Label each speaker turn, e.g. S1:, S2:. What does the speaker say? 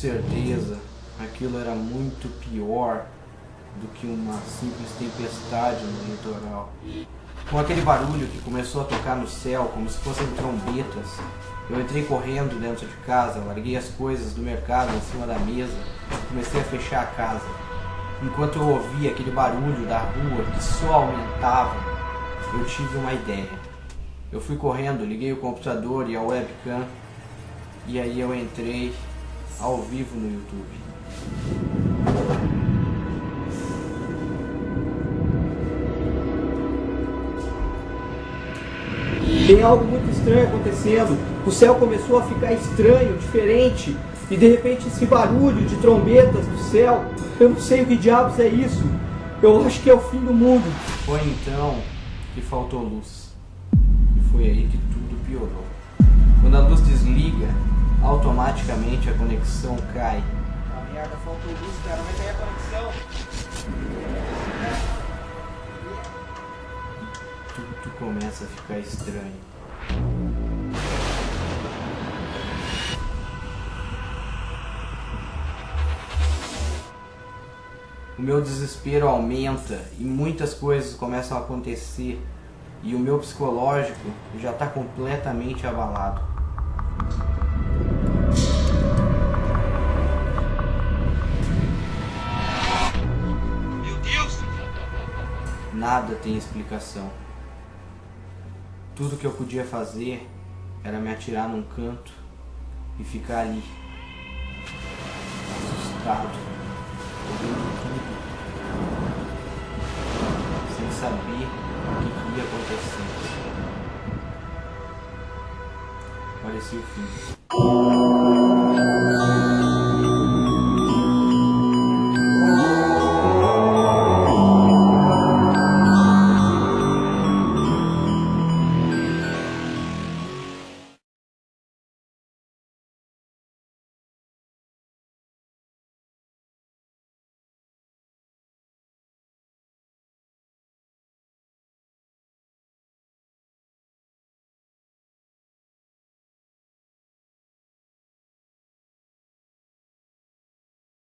S1: certeza, aquilo era muito pior do que uma simples tempestade no litoral. Com aquele barulho que começou a tocar no céu como se fossem trombetas, eu entrei correndo dentro de casa, larguei as coisas do mercado em cima da mesa e comecei a fechar a casa. Enquanto eu ouvia aquele barulho da rua que só aumentava, eu tive uma ideia. Eu fui correndo, liguei o computador e a webcam e aí eu entrei ao vivo no YouTube.
S2: Tem algo muito estranho acontecendo. O céu começou a ficar estranho, diferente. E de repente esse barulho de trombetas do céu, eu não sei o que diabos é isso. Eu acho que é o fim do mundo.
S1: Foi então que faltou luz. E foi aí que tudo piorou. Quando a luz desliga, automaticamente a conexão cai.
S2: A merda, faltou luz, cara, mas aí a conexão.
S1: Tudo começa a ficar estranho. O meu desespero aumenta e muitas coisas começam a acontecer e o meu psicológico já está completamente abalado. Nada tem explicação. Tudo que eu podia fazer era me atirar num canto e ficar ali, assustado, ouvindo tudo, sem saber o que ia acontecer. Parecia o fim.